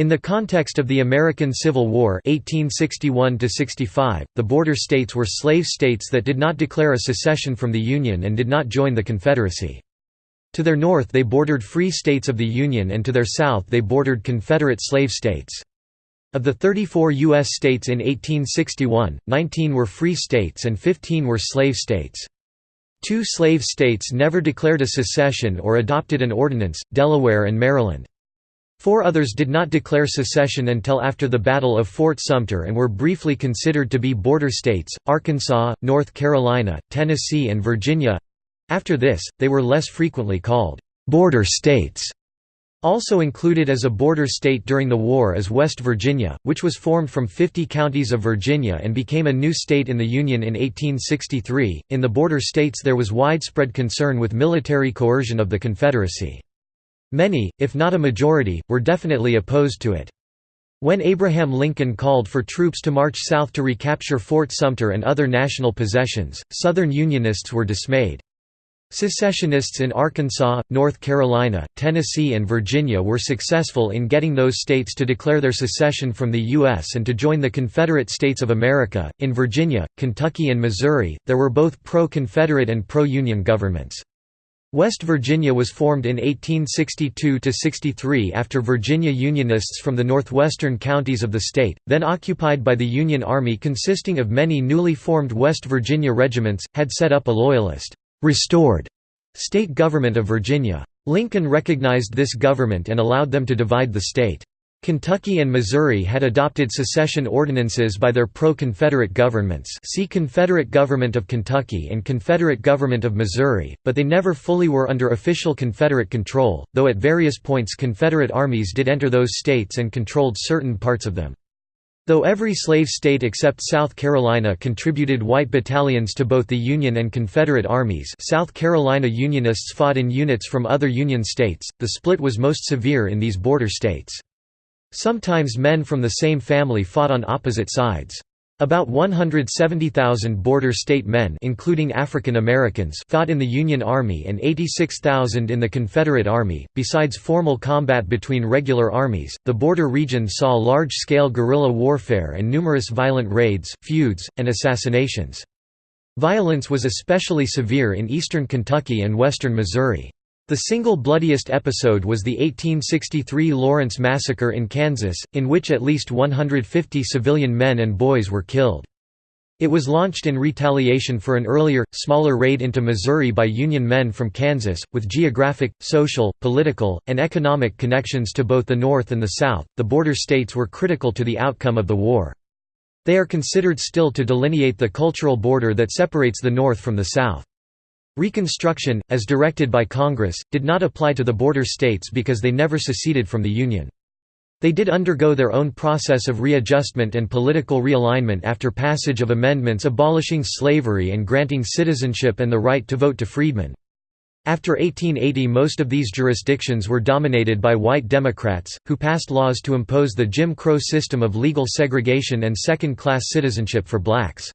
In the context of the American Civil War 1861 the border states were slave states that did not declare a secession from the Union and did not join the Confederacy. To their north they bordered free states of the Union and to their south they bordered Confederate slave states. Of the 34 U.S. states in 1861, 19 were free states and 15 were slave states. Two slave states never declared a secession or adopted an ordinance, Delaware and Maryland. Four others did not declare secession until after the Battle of Fort Sumter and were briefly considered to be border states, Arkansas, North Carolina, Tennessee and Virginia. After this, they were less frequently called «border states». Also included as a border state during the war is West Virginia, which was formed from 50 counties of Virginia and became a new state in the Union in 1863. In the border states there was widespread concern with military coercion of the Confederacy. Many, if not a majority, were definitely opposed to it. When Abraham Lincoln called for troops to march south to recapture Fort Sumter and other national possessions, Southern Unionists were dismayed. Secessionists in Arkansas, North Carolina, Tennessee and Virginia were successful in getting those states to declare their secession from the U.S. and to join the Confederate States of America. In Virginia, Kentucky and Missouri, there were both pro-Confederate and pro-Union governments. West Virginia was formed in 1862–63 after Virginia Unionists from the northwestern counties of the state, then occupied by the Union Army consisting of many newly formed West Virginia regiments, had set up a Loyalist, restored state government of Virginia. Lincoln recognized this government and allowed them to divide the state. Kentucky and Missouri had adopted secession ordinances by their pro-Confederate governments see Confederate Government of Kentucky and Confederate Government of Missouri, but they never fully were under official Confederate control, though at various points Confederate armies did enter those states and controlled certain parts of them. Though every slave state except South Carolina contributed white battalions to both the Union and Confederate armies South Carolina Unionists fought in units from other Union states, the split was most severe in these border states. Sometimes men from the same family fought on opposite sides. About 170,000 border state men including African Americans fought in the Union Army and 86,000 in the Confederate Army. Besides formal combat between regular armies, the border region saw large-scale guerrilla warfare and numerous violent raids, feuds, and assassinations. Violence was especially severe in eastern Kentucky and western Missouri. The single bloodiest episode was the 1863 Lawrence Massacre in Kansas, in which at least 150 civilian men and boys were killed. It was launched in retaliation for an earlier, smaller raid into Missouri by Union men from Kansas, with geographic, social, political, and economic connections to both the North and the South. The border states were critical to the outcome of the war. They are considered still to delineate the cultural border that separates the North from the South. Reconstruction, as directed by Congress, did not apply to the border states because they never seceded from the Union. They did undergo their own process of readjustment and political realignment after passage of amendments abolishing slavery and granting citizenship and the right to vote to freedmen. After 1880 most of these jurisdictions were dominated by white Democrats, who passed laws to impose the Jim Crow system of legal segregation and second-class citizenship for blacks.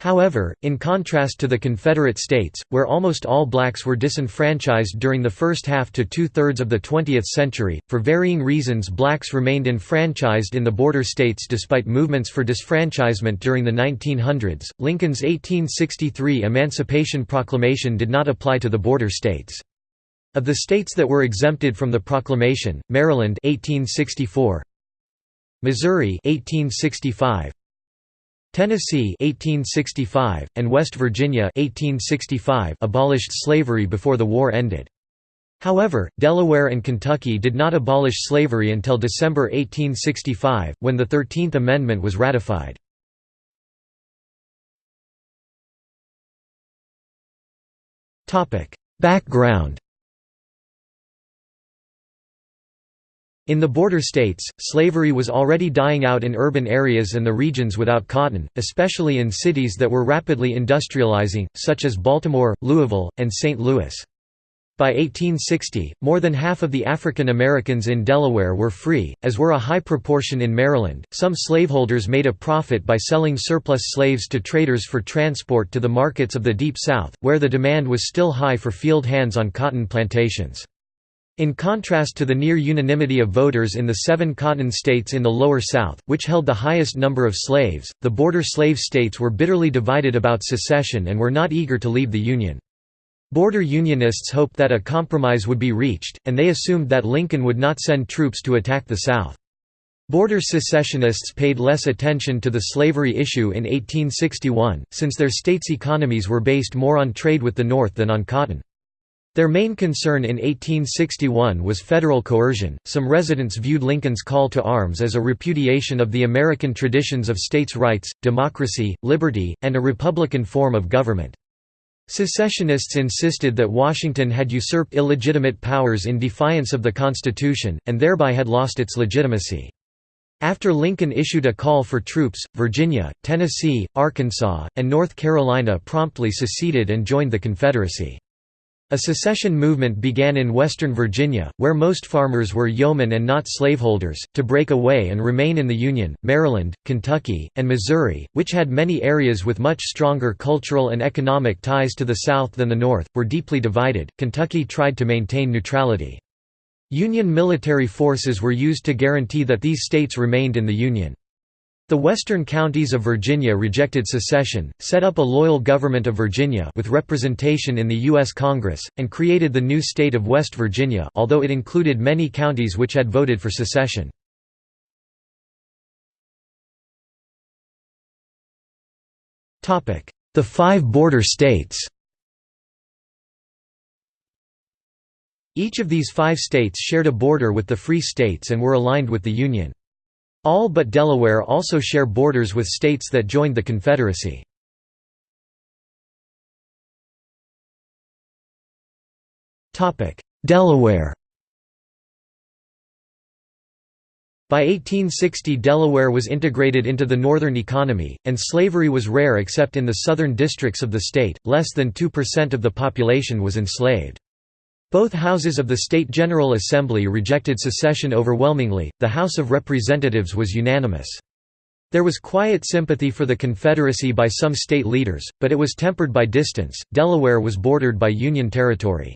However, in contrast to the Confederate States, where almost all blacks were disenfranchised during the first half to two-thirds of the 20th century, for varying reasons blacks remained enfranchised in the border states despite movements for disfranchisement during the 1900s. Lincoln's 1863 Emancipation Proclamation did not apply to the border states. Of the states that were exempted from the proclamation, Maryland 1864, Missouri 1865, Tennessee 1865, and West Virginia 1865 abolished slavery before the war ended. However, Delaware and Kentucky did not abolish slavery until December 1865, when the Thirteenth Amendment was ratified. Background In the border states, slavery was already dying out in urban areas and the regions without cotton, especially in cities that were rapidly industrializing, such as Baltimore, Louisville, and St. Louis. By 1860, more than half of the African Americans in Delaware were free, as were a high proportion in Maryland. Some slaveholders made a profit by selling surplus slaves to traders for transport to the markets of the Deep South, where the demand was still high for field hands on cotton plantations. In contrast to the near unanimity of voters in the seven cotton states in the Lower South, which held the highest number of slaves, the border slave states were bitterly divided about secession and were not eager to leave the Union. Border Unionists hoped that a compromise would be reached, and they assumed that Lincoln would not send troops to attack the South. Border secessionists paid less attention to the slavery issue in 1861, since their states' economies were based more on trade with the North than on cotton. Their main concern in 1861 was federal coercion. Some residents viewed Lincoln's call to arms as a repudiation of the American traditions of states' rights, democracy, liberty, and a republican form of government. Secessionists insisted that Washington had usurped illegitimate powers in defiance of the Constitution, and thereby had lost its legitimacy. After Lincoln issued a call for troops, Virginia, Tennessee, Arkansas, and North Carolina promptly seceded and joined the Confederacy. A secession movement began in western Virginia, where most farmers were yeomen and not slaveholders, to break away and remain in the Union. Maryland, Kentucky, and Missouri, which had many areas with much stronger cultural and economic ties to the South than the North, were deeply divided. Kentucky tried to maintain neutrality. Union military forces were used to guarantee that these states remained in the Union. The western counties of Virginia rejected secession, set up a loyal government of Virginia with representation in the U.S. Congress, and created the new state of West Virginia although it included many counties which had voted for secession. The five border states Each of these five states shared a border with the Free States and were aligned with the Union. All but Delaware also share borders with states that joined the Confederacy. Delaware By 1860 Delaware was integrated into the northern economy, and slavery was rare except in the southern districts of the state, less than 2% of the population was enslaved. Both houses of the State General Assembly rejected secession overwhelmingly, the House of Representatives was unanimous. There was quiet sympathy for the Confederacy by some state leaders, but it was tempered by distance. Delaware was bordered by Union territory.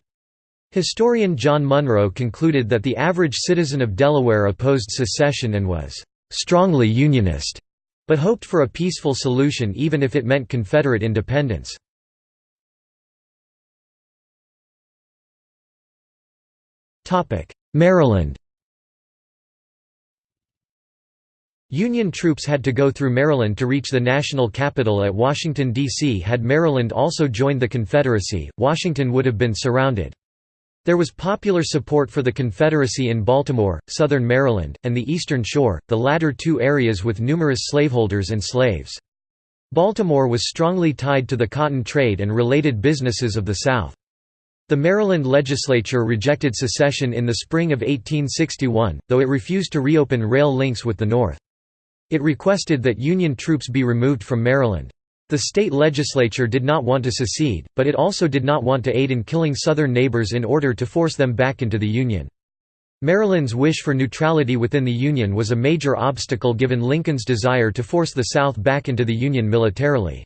Historian John Munroe concluded that the average citizen of Delaware opposed secession and was strongly Unionist, but hoped for a peaceful solution even if it meant Confederate independence. Maryland Union troops had to go through Maryland to reach the national capital at Washington, D.C. Had Maryland also joined the Confederacy, Washington would have been surrounded. There was popular support for the Confederacy in Baltimore, southern Maryland, and the Eastern Shore, the latter two areas with numerous slaveholders and slaves. Baltimore was strongly tied to the cotton trade and related businesses of the South. The Maryland legislature rejected secession in the spring of 1861, though it refused to reopen rail links with the North. It requested that Union troops be removed from Maryland. The state legislature did not want to secede, but it also did not want to aid in killing Southern neighbors in order to force them back into the Union. Maryland's wish for neutrality within the Union was a major obstacle given Lincoln's desire to force the South back into the Union militarily.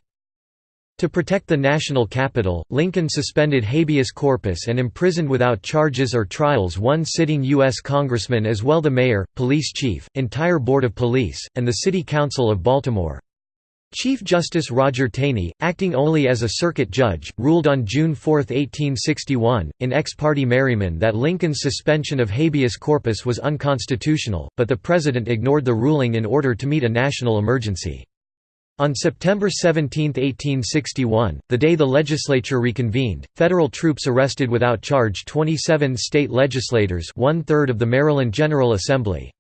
To protect the national capital, Lincoln suspended habeas corpus and imprisoned without charges or trials one sitting U.S. congressman as well the mayor, police chief, entire board of police, and the city council of Baltimore. Chief Justice Roger Taney, acting only as a circuit judge, ruled on June 4, 1861, in Ex parte Merryman that Lincoln's suspension of habeas corpus was unconstitutional, but the president ignored the ruling in order to meet a national emergency. On September 17, 1861, the day the legislature reconvened, federal troops arrested without charge 27 state legislators one-third of the Maryland General Assembly.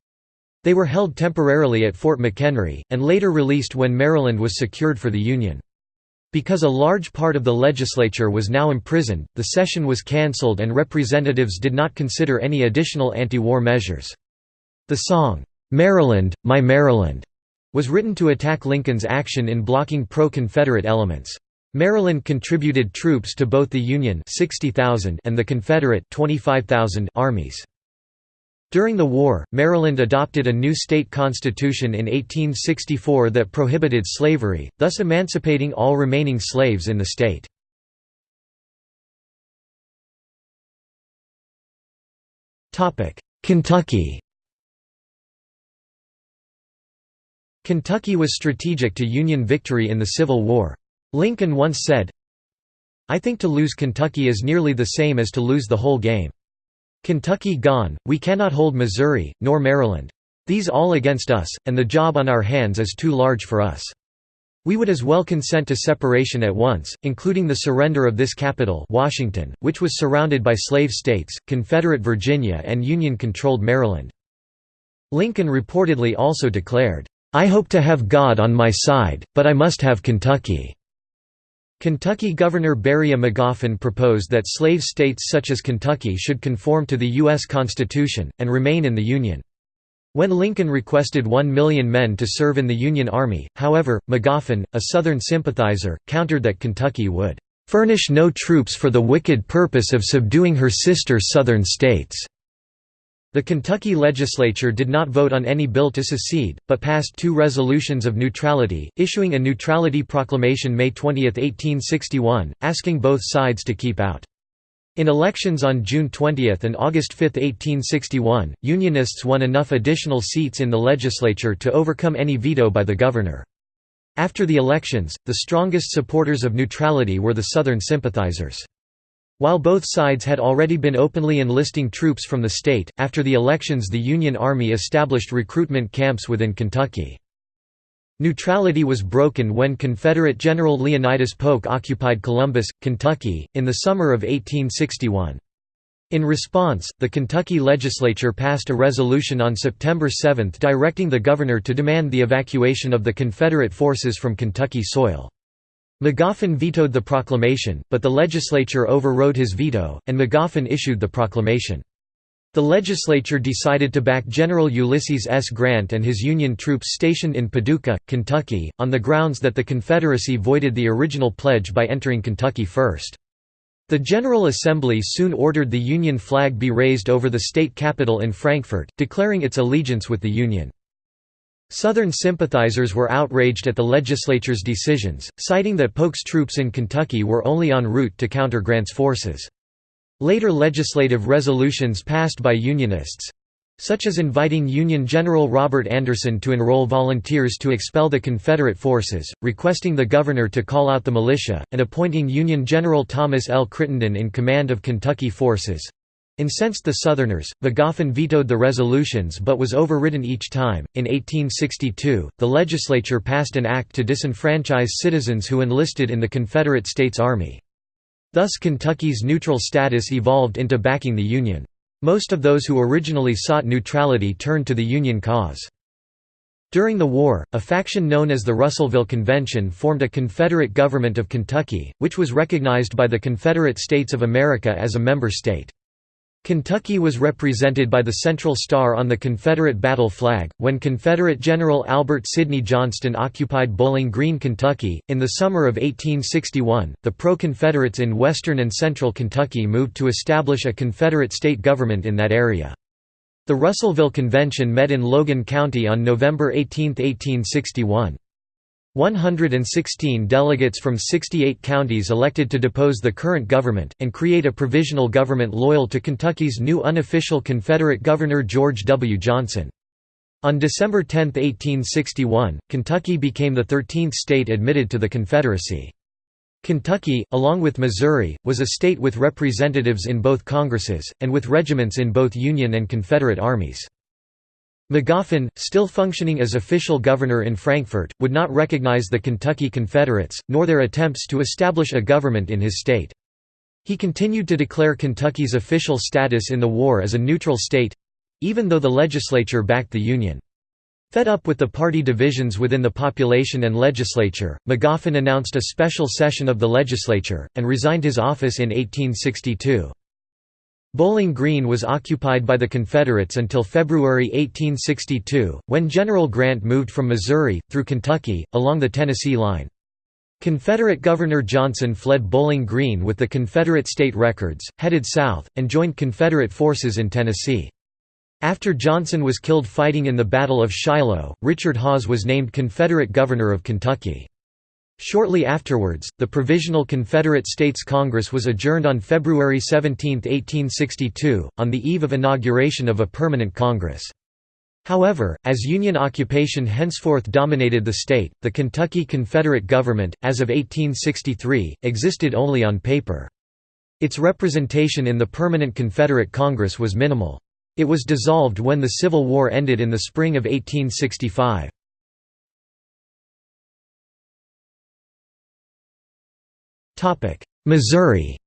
They were held temporarily at Fort McHenry, and later released when Maryland was secured for the Union. Because a large part of the legislature was now imprisoned, the session was cancelled and representatives did not consider any additional anti-war measures. The song, "'Maryland, My Maryland' was written to attack Lincoln's action in blocking pro-Confederate elements. Maryland contributed troops to both the Union 60,000 and the Confederate 25,000 armies. During the war, Maryland adopted a new state constitution in 1864 that prohibited slavery, thus emancipating all remaining slaves in the state. Kentucky Kentucky was strategic to Union victory in the Civil War. Lincoln once said, I think to lose Kentucky is nearly the same as to lose the whole game. Kentucky gone, we cannot hold Missouri, nor Maryland. These all against us, and the job on our hands is too large for us. We would as well consent to separation at once, including the surrender of this capital Washington, which was surrounded by slave states, Confederate Virginia and Union-controlled Maryland. Lincoln reportedly also declared, I hope to have God on my side, but I must have Kentucky." Kentucky Governor Beriah Magoffin proposed that slave states such as Kentucky should conform to the U.S. Constitution, and remain in the Union. When Lincoln requested one million men to serve in the Union Army, however, Magoffin, a Southern sympathizer, countered that Kentucky would "...furnish no troops for the wicked purpose of subduing her sister Southern states." The Kentucky legislature did not vote on any bill to secede, but passed two resolutions of neutrality, issuing a neutrality proclamation May 20, 1861, asking both sides to keep out. In elections on June 20 and August 5, 1861, Unionists won enough additional seats in the legislature to overcome any veto by the governor. After the elections, the strongest supporters of neutrality were the Southern sympathizers. While both sides had already been openly enlisting troops from the state, after the elections the Union Army established recruitment camps within Kentucky. Neutrality was broken when Confederate General Leonidas Polk occupied Columbus, Kentucky, in the summer of 1861. In response, the Kentucky legislature passed a resolution on September 7 directing the governor to demand the evacuation of the Confederate forces from Kentucky soil. Magoffin vetoed the proclamation, but the legislature overrode his veto, and Magoffin issued the proclamation. The legislature decided to back General Ulysses S. Grant and his Union troops stationed in Paducah, Kentucky, on the grounds that the Confederacy voided the original pledge by entering Kentucky first. The General Assembly soon ordered the Union flag be raised over the state capitol in Frankfort, declaring its allegiance with the Union. Southern sympathizers were outraged at the legislature's decisions, citing that Polk's troops in Kentucky were only en route to counter Grant's forces. Later legislative resolutions passed by Unionists—such as inviting Union General Robert Anderson to enroll volunteers to expel the Confederate forces, requesting the governor to call out the militia, and appointing Union General Thomas L. Crittenden in command of Kentucky forces, Incensed the Southerners, Magoffin vetoed the resolutions but was overridden each time. In 1862, the legislature passed an act to disenfranchise citizens who enlisted in the Confederate States Army. Thus Kentucky's neutral status evolved into backing the Union. Most of those who originally sought neutrality turned to the Union cause. During the war, a faction known as the Russellville Convention formed a Confederate government of Kentucky, which was recognized by the Confederate States of America as a member state. Kentucky was represented by the Central Star on the Confederate battle flag. When Confederate General Albert Sidney Johnston occupied Bowling Green, Kentucky, in the summer of 1861, the pro Confederates in western and central Kentucky moved to establish a Confederate state government in that area. The Russellville Convention met in Logan County on November 18, 1861. 116 delegates from 68 counties elected to depose the current government, and create a provisional government loyal to Kentucky's new unofficial Confederate Governor George W. Johnson. On December 10, 1861, Kentucky became the 13th state admitted to the Confederacy. Kentucky, along with Missouri, was a state with representatives in both Congresses, and with regiments in both Union and Confederate armies. Magoffin, still functioning as official governor in Frankfort, would not recognize the Kentucky Confederates, nor their attempts to establish a government in his state. He continued to declare Kentucky's official status in the war as a neutral state—even though the legislature backed the Union. Fed up with the party divisions within the population and legislature, Magoffin announced a special session of the legislature, and resigned his office in 1862. Bowling Green was occupied by the Confederates until February 1862, when General Grant moved from Missouri, through Kentucky, along the Tennessee line. Confederate Governor Johnson fled Bowling Green with the Confederate state records, headed south, and joined Confederate forces in Tennessee. After Johnson was killed fighting in the Battle of Shiloh, Richard Hawes was named Confederate Governor of Kentucky. Shortly afterwards, the Provisional Confederate States Congress was adjourned on February 17, 1862, on the eve of inauguration of a permanent Congress. However, as Union occupation henceforth dominated the state, the Kentucky Confederate government, as of 1863, existed only on paper. Its representation in the permanent Confederate Congress was minimal. It was dissolved when the Civil War ended in the spring of 1865. Missouri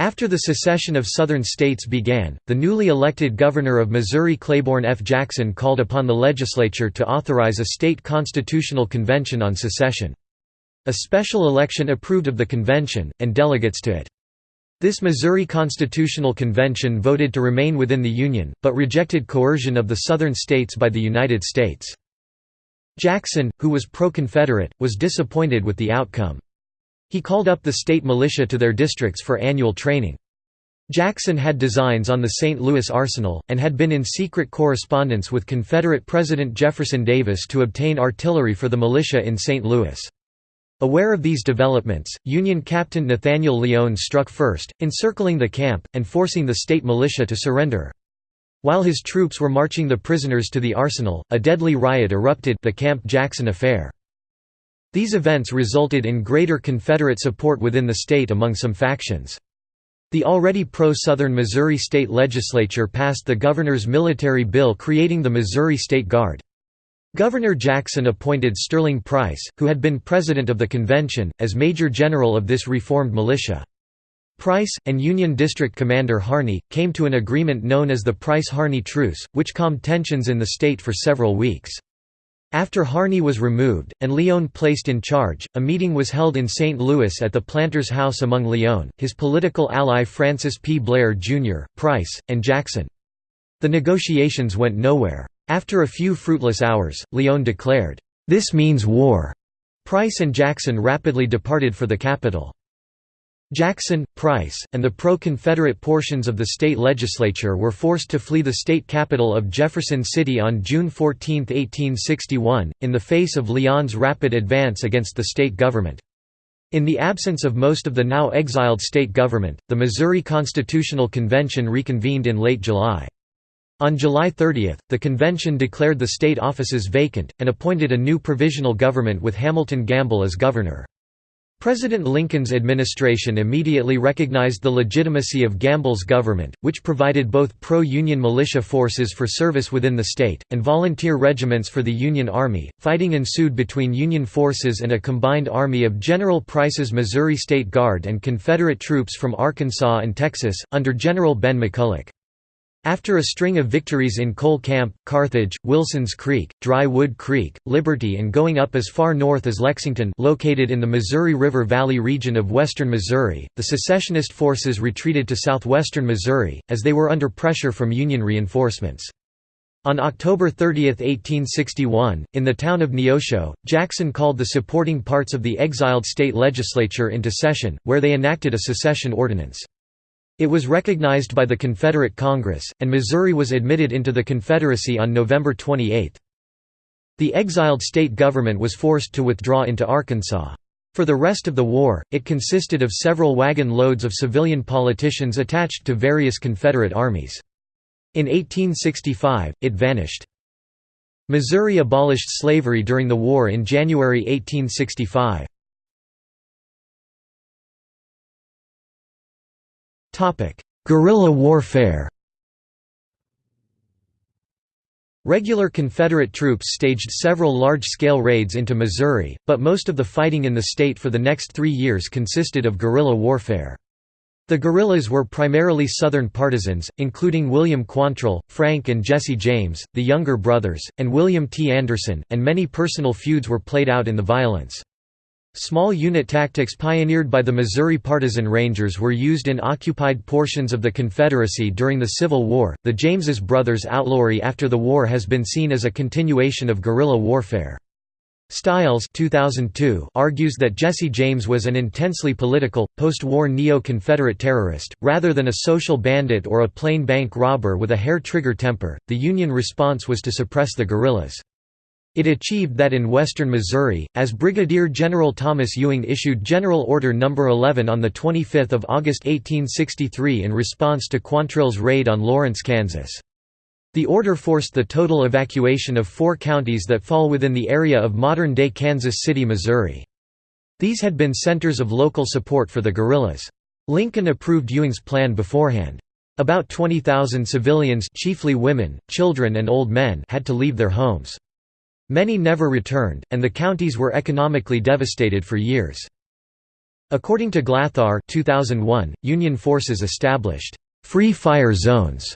After the secession of Southern states began, the newly elected governor of Missouri Claiborne F. Jackson called upon the legislature to authorize a state constitutional convention on secession. A special election approved of the convention, and delegates to it. This Missouri Constitutional Convention voted to remain within the Union, but rejected coercion of the Southern states by the United States. Jackson, who was pro-Confederate, was disappointed with the outcome. He called up the state militia to their districts for annual training. Jackson had designs on the St. Louis Arsenal, and had been in secret correspondence with Confederate President Jefferson Davis to obtain artillery for the militia in St. Louis. Aware of these developments, Union Captain Nathaniel Lyon struck first, encircling the camp, and forcing the state militia to surrender. While his troops were marching the prisoners to the arsenal, a deadly riot erupted the Camp Jackson Affair. These events resulted in greater Confederate support within the state among some factions. The already pro-Southern Missouri state legislature passed the governor's military bill creating the Missouri State Guard. Governor Jackson appointed Sterling Price, who had been president of the convention, as major general of this reformed militia. Price, and Union District Commander Harney, came to an agreement known as the Price-Harney Truce, which calmed tensions in the state for several weeks. After Harney was removed, and Lyon placed in charge, a meeting was held in St. Louis at the Planter's House among Lyon, his political ally Francis P. Blair, Jr., Price, and Jackson. The negotiations went nowhere. After a few fruitless hours, Lyon declared, "'This means war'". Price and Jackson rapidly departed for the capital. Jackson, Price, and the pro-Confederate portions of the state legislature were forced to flee the state capital of Jefferson City on June 14, 1861, in the face of Lyon's rapid advance against the state government. In the absence of most of the now exiled state government, the Missouri Constitutional Convention reconvened in late July. On July 30, the convention declared the state offices vacant, and appointed a new provisional government with Hamilton Gamble as governor. President Lincoln's administration immediately recognized the legitimacy of Gamble's government, which provided both pro-Union militia forces for service within the state, and volunteer regiments for the Union Army. Fighting ensued between Union forces and a combined army of General Price's Missouri State Guard and Confederate troops from Arkansas and Texas, under General Ben McCulloch. After a string of victories in Cole Camp, Carthage, Wilson's Creek, Dry Wood Creek, Liberty and going up as far north as Lexington located in the Missouri River Valley region of western Missouri, the secessionist forces retreated to southwestern Missouri, as they were under pressure from Union reinforcements. On October 30, 1861, in the town of Neosho, Jackson called the supporting parts of the exiled state legislature into session, where they enacted a secession ordinance. It was recognized by the Confederate Congress, and Missouri was admitted into the Confederacy on November 28. The exiled state government was forced to withdraw into Arkansas. For the rest of the war, it consisted of several wagon loads of civilian politicians attached to various Confederate armies. In 1865, it vanished. Missouri abolished slavery during the war in January 1865. Guerrilla warfare Regular Confederate troops staged several large-scale raids into Missouri, but most of the fighting in the state for the next three years consisted of guerrilla warfare. The guerrillas were primarily Southern partisans, including William Quantrill, Frank and Jesse James, the younger brothers, and William T. Anderson, and many personal feuds were played out in the violence. Small unit tactics pioneered by the Missouri Partisan Rangers were used in occupied portions of the Confederacy during the Civil War. The James's brothers' outlawry after the war has been seen as a continuation of guerrilla warfare. Stiles 2002 argues that Jesse James was an intensely political, post-war neo-Confederate terrorist, rather than a social bandit or a plain bank robber with a hair-trigger temper. The Union response was to suppress the guerrillas. It achieved that in western Missouri, as Brigadier General Thomas Ewing issued General Order No. 11 on 25 August 1863 in response to Quantrill's raid on Lawrence, Kansas. The order forced the total evacuation of four counties that fall within the area of modern-day Kansas City, Missouri. These had been centers of local support for the guerrillas. Lincoln approved Ewing's plan beforehand. About 20,000 civilians chiefly women, children and old men had to leave their homes. Many never returned, and the counties were economically devastated for years. According to Glatthaar 2001, Union forces established «free fire zones».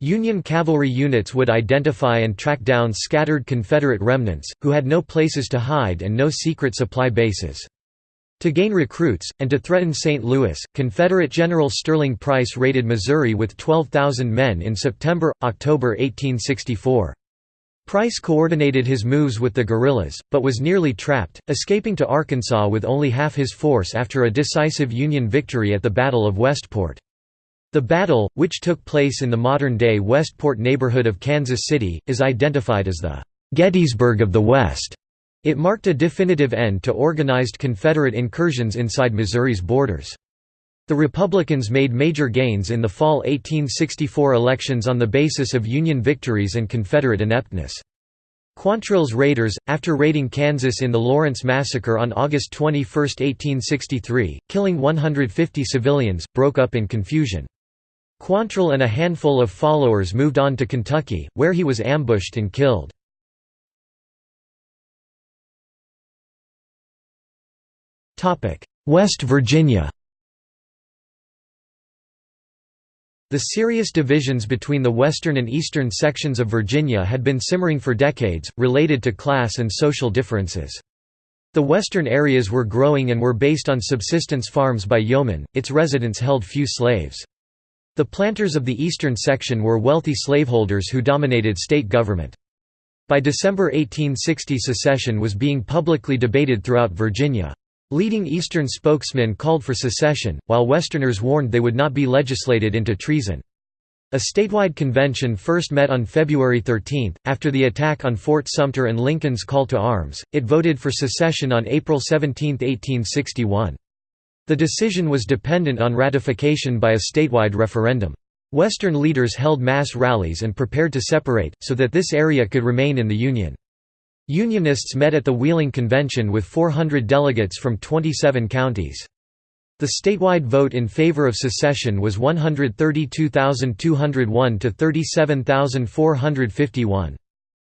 Union cavalry units would identify and track down scattered Confederate remnants, who had no places to hide and no secret supply bases. To gain recruits, and to threaten St. Louis, Confederate General Sterling Price raided Missouri with 12,000 men in September–October 1864. Price coordinated his moves with the guerrillas, but was nearly trapped, escaping to Arkansas with only half his force after a decisive Union victory at the Battle of Westport. The battle, which took place in the modern-day Westport neighborhood of Kansas City, is identified as the «Gettysburg of the West». It marked a definitive end to organized Confederate incursions inside Missouri's borders. The Republicans made major gains in the fall 1864 elections on the basis of Union victories and Confederate ineptness. Quantrill's raiders, after raiding Kansas in the Lawrence Massacre on August 21, 1863, killing 150 civilians, broke up in confusion. Quantrill and a handful of followers moved on to Kentucky, where he was ambushed and killed. West Virginia The serious divisions between the western and eastern sections of Virginia had been simmering for decades, related to class and social differences. The western areas were growing and were based on subsistence farms by yeomen, its residents held few slaves. The planters of the eastern section were wealthy slaveholders who dominated state government. By December 1860 secession was being publicly debated throughout Virginia. Leading Eastern spokesmen called for secession, while Westerners warned they would not be legislated into treason. A statewide convention first met on February 13, after the attack on Fort Sumter and Lincoln's call to arms, it voted for secession on April 17, 1861. The decision was dependent on ratification by a statewide referendum. Western leaders held mass rallies and prepared to separate, so that this area could remain in the Union. Unionists met at the Wheeling Convention with 400 delegates from 27 counties. The statewide vote in favor of secession was 132,201 to 37,451.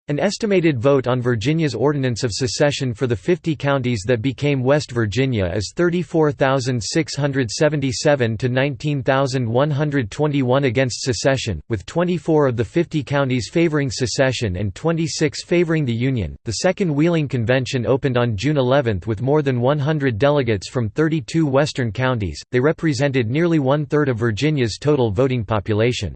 An estimated vote on Virginia's Ordinance of Secession for the 50 counties that became West Virginia is 34,677 to 19,121 against secession, with 24 of the 50 counties favoring secession and 26 favoring the Union. The Second Wheeling Convention opened on June 11 with more than 100 delegates from 32 western counties, they represented nearly one third of Virginia's total voting population.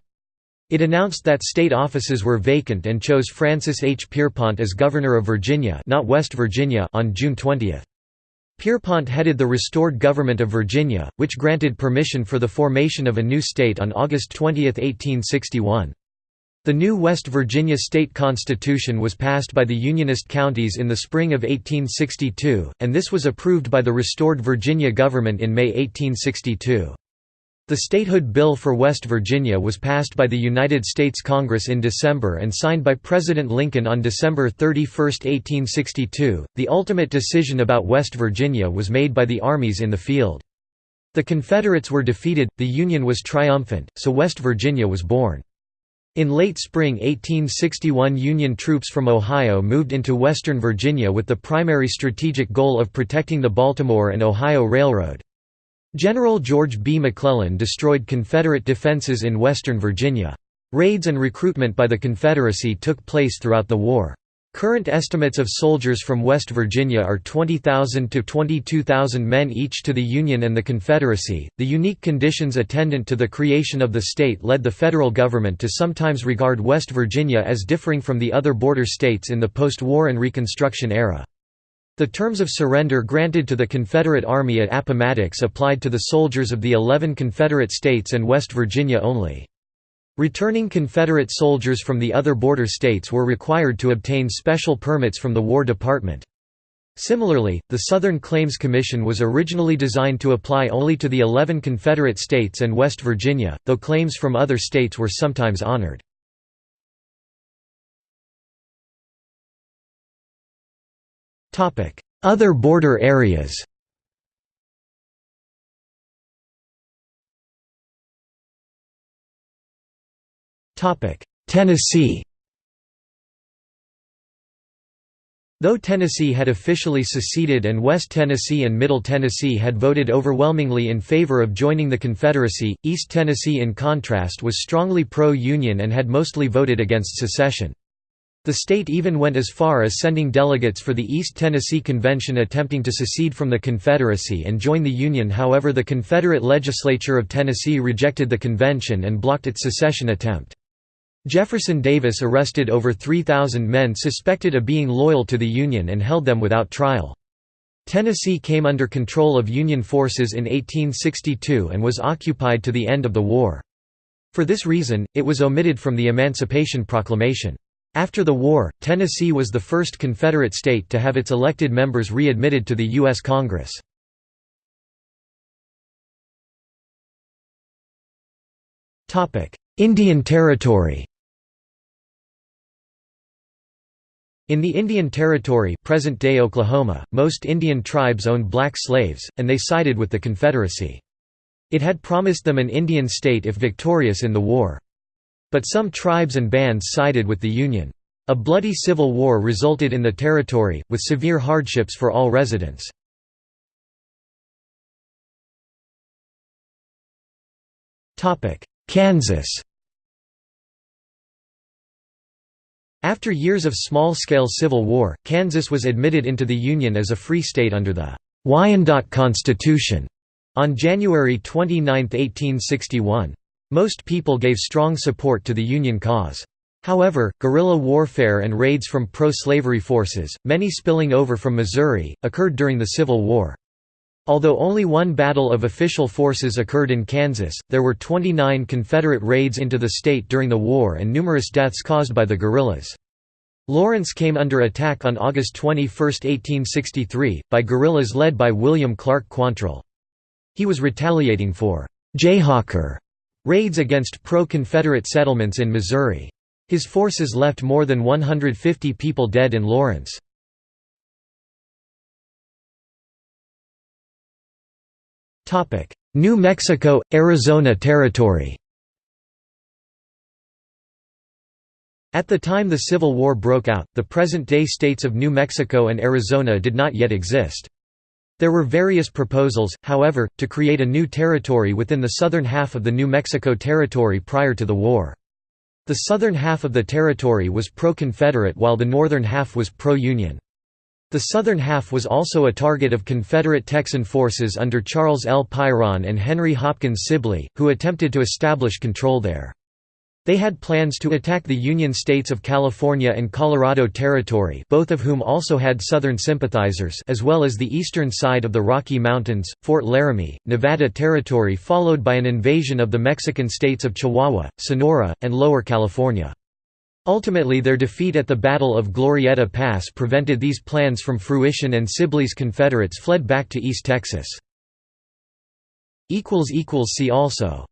It announced that state offices were vacant and chose Francis H. Pierpont as Governor of Virginia not West Virginia on June 20. Pierpont headed the restored government of Virginia, which granted permission for the formation of a new state on August 20, 1861. The new West Virginia state constitution was passed by the Unionist counties in the spring of 1862, and this was approved by the restored Virginia government in May 1862. The Statehood Bill for West Virginia was passed by the United States Congress in December and signed by President Lincoln on December 31, 1862. The ultimate decision about West Virginia was made by the armies in the field. The Confederates were defeated, the Union was triumphant, so West Virginia was born. In late spring 1861 Union troops from Ohio moved into western Virginia with the primary strategic goal of protecting the Baltimore and Ohio Railroad. General George B. McClellan destroyed Confederate defenses in western Virginia. Raids and recruitment by the Confederacy took place throughout the war. Current estimates of soldiers from West Virginia are 20,000 to 22,000 men each to the Union and the Confederacy. The unique conditions attendant to the creation of the state led the federal government to sometimes regard West Virginia as differing from the other border states in the post-war and Reconstruction era. The terms of surrender granted to the Confederate Army at Appomattox applied to the soldiers of the eleven Confederate states and West Virginia only. Returning Confederate soldiers from the other border states were required to obtain special permits from the War Department. Similarly, the Southern Claims Commission was originally designed to apply only to the 11 Confederate states and West Virginia, though claims from other states were sometimes honored. Other border areas. Tennessee. Though Tennessee had officially seceded and West Tennessee and Middle Tennessee had voted overwhelmingly in favor of joining the Confederacy, East Tennessee in contrast was strongly pro-Union and had mostly voted against secession. The state even went as far as sending delegates for the East Tennessee Convention attempting to secede from the Confederacy and join the Union however the Confederate legislature of Tennessee rejected the convention and blocked its secession attempt. Jefferson Davis arrested over 3,000 men suspected of being loyal to the Union and held them without trial. Tennessee came under control of Union forces in 1862 and was occupied to the end of the war. For this reason, it was omitted from the Emancipation Proclamation. After the war, Tennessee was the first Confederate state to have its elected members readmitted to the U.S. Congress. Indian Territory In the Indian Territory present-day Oklahoma, most Indian tribes owned black slaves, and they sided with the Confederacy. It had promised them an Indian state if victorious in the war. But some tribes and bands sided with the Union. A bloody civil war resulted in the territory, with severe hardships for all residents. Kansas After years of small-scale civil war, Kansas was admitted into the Union as a free state under the Wyandotte Constitution on January 29, 1861. Most people gave strong support to the Union cause. However, guerrilla warfare and raids from pro-slavery forces, many spilling over from Missouri, occurred during the Civil War. Although only one battle of official forces occurred in Kansas, there were 29 Confederate raids into the state during the war and numerous deaths caused by the guerrillas. Lawrence came under attack on August 21, 1863, by guerrillas led by William Clark Quantrill. He was retaliating for «Jayhawker» raids against pro-Confederate settlements in Missouri. His forces left more than 150 people dead in Lawrence. New Mexico – Arizona Territory At the time the Civil War broke out, the present-day states of New Mexico and Arizona did not yet exist. There were various proposals, however, to create a new territory within the southern half of the New Mexico Territory prior to the war. The southern half of the territory was pro-Confederate while the northern half was pro-Union. The southern half was also a target of Confederate Texan forces under Charles L. Pyron and Henry Hopkins Sibley, who attempted to establish control there. They had plans to attack the Union states of California and Colorado Territory both of whom also had Southern sympathizers as well as the eastern side of the Rocky Mountains, Fort Laramie, Nevada Territory followed by an invasion of the Mexican states of Chihuahua, Sonora, and Lower California. Ultimately their defeat at the Battle of Glorieta Pass prevented these plans from fruition and Sibley's Confederates fled back to East Texas. See also